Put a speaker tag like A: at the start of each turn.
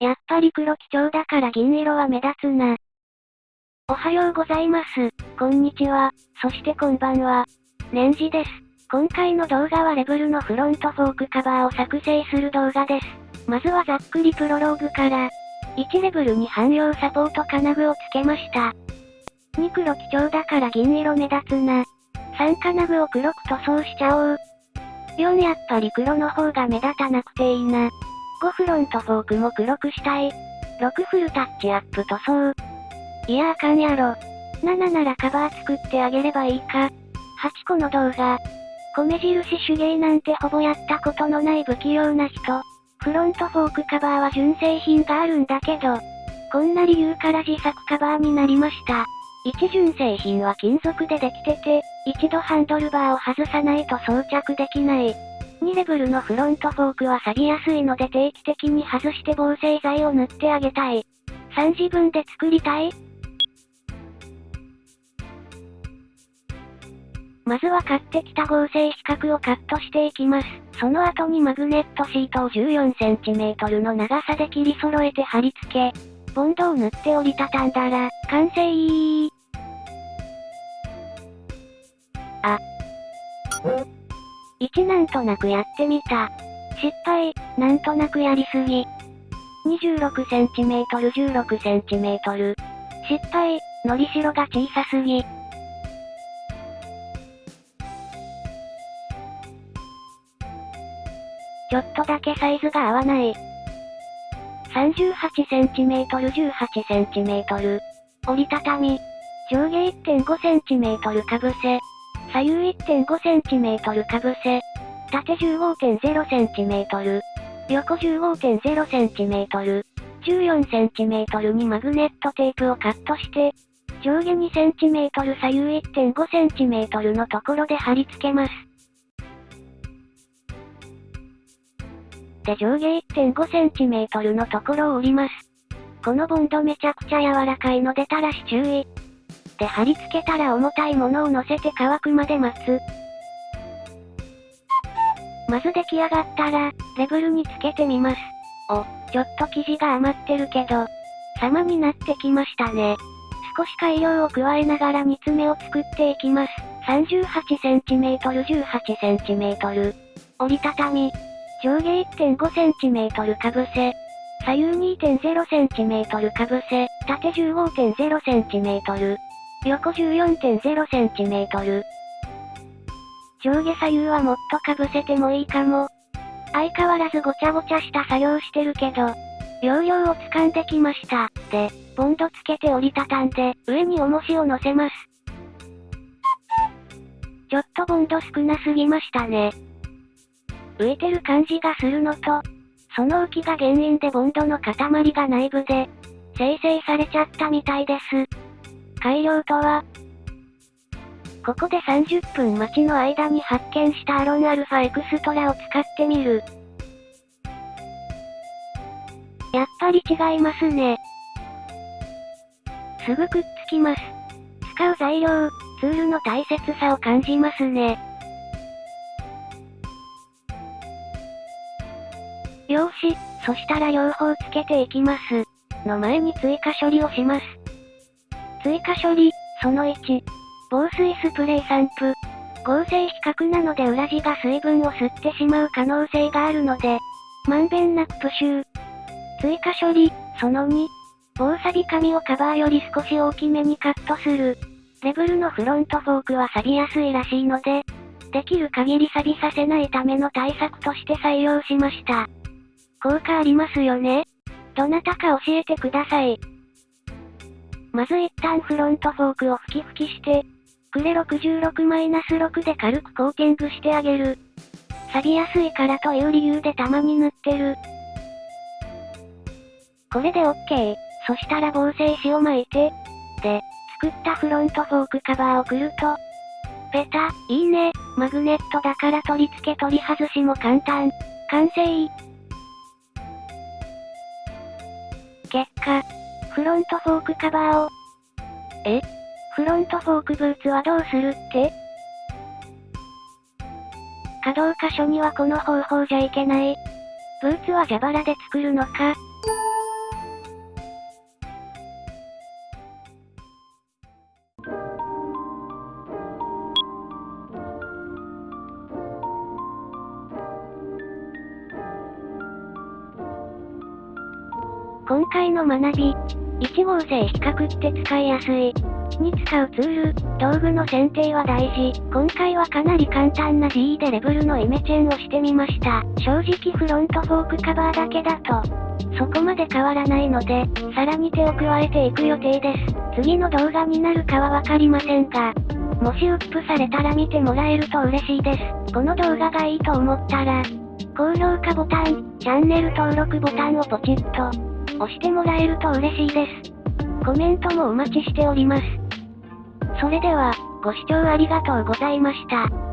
A: やっぱり黒基調だから銀色は目立つな。おはようございます。こんにちは。そしてこんばんは。年次です。今回の動画はレブルのフロントフォークカバーを作成する動画です。まずはざっくりプロローグから、1レベルに汎用サポート金具をつけました。2黒基調だから銀色目立つな。3金具を黒く塗装しちゃおう。4やっぱり黒の方が目立たなくていいな。5フロントフォークも黒くしたい。6フルタッチアップ塗装。いやあかんやろ。7ならカバー作ってあげればいいか。8個の動画。米印手芸なんてほぼやったことのない不器用な人。フロントフォークカバーは純正品があるんだけど、こんな理由から自作カバーになりました。1純正品は金属でできてて、一度ハンドルバーを外さないと装着できない。2レベルのフロントフォークは錆びやすいので定期的に外して防水剤を塗ってあげたい。3自分で作りたいまずは買ってきた合成四角をカットしていきます。その後にマグネットシートを 14cm の長さで切り揃えて貼り付け、ボンドを塗って折りたたんだら、完成あ。1なんとなくやってみた。失敗、なんとなくやりすぎ。26cm、16cm。失敗、のりしろが小さすぎ。ちょっとだけサイズが合わない。38cm、18cm。折りたたみ。上下 1.5cm かぶせ。左右 1.5cm かぶせ。縦 15.0cm。横 15.0cm。14cm にマグネットテープをカットして、上下 2cm 左右 1.5cm のところで貼り付けます。で上下 1.5cm のところを折ります。このボンドめちゃくちゃ柔らかいのでたらし注意。で貼り付けたら重たいものを乗せて乾くまで待つ。まず出来上がったら、レブルにつけてみます。お、ちょっと生地が余ってるけど、様になってきましたね。少し改良を加えながら煮詰めを作っていきます。38cm、18cm。折りたたみ、上下 1.5cm かぶせ。左右 2.0cm かぶせ、縦 15.0cm。横 14.0cm。上下左右はもっとかぶせてもいいかも。相変わらずごちゃごちゃした作業してるけど、容量を掴んできました。で、ボンドつけて折りたたんで、上に重しを乗せます。ちょっとボンド少なすぎましたね。浮いてる感じがするのと、その浮きが原因でボンドの塊が内部で、生成されちゃったみたいです。改良とは、ここで30分待ちの間に発見したアロンアルファエクストラを使ってみる。やっぱり違いますね。すぐくっつきます。使う材料、ツールの大切さを感じますね。よし、そしたら両方つけていきます。の前に追加処理をします。追加処理、その1。防水スプレー散布。合成比較なので裏地が水分を吸ってしまう可能性があるので、まんべんなくプシュー。追加処理、その2。防錆紙をカバーより少し大きめにカットする。レブルのフロントフォークは錆びやすいらしいので、できる限り錆びさせないための対策として採用しました。効果ありますよね？どなたか教えてください。まず一旦フロントフォークを吹き吹きして、クレ66-6で軽くコーティングしてあげる。錆びやすいからという理由でたまに塗ってる。これで OK。そしたら防水紙を巻いて、で、作ったフロントフォークカバーをくると、ペタ、いいね、マグネットだから取り付け取り外しも簡単。完成結果、フロントフォークカバーを。え？フロントフォークブーツはどうするって？可動箇所にはこの方法じゃいけない。ブーツは蛇腹で作るのか？今回の学び、1号性比較って使いやすい。に使うツール、道具の選定は大事。今回はかなり簡単な GE でレベルのイメチェンをしてみました。正直フロントフォークカバーだけだと、そこまで変わらないので、さらに手を加えていく予定です。次の動画になるかはわかりませんが、もしウップされたら見てもらえると嬉しいです。この動画がいいと思ったら、高評価ボタン、チャンネル登録ボタンをポチッと押してもらえると嬉しいです。コメントもお待ちしております。それでは、ご視聴ありがとうございました。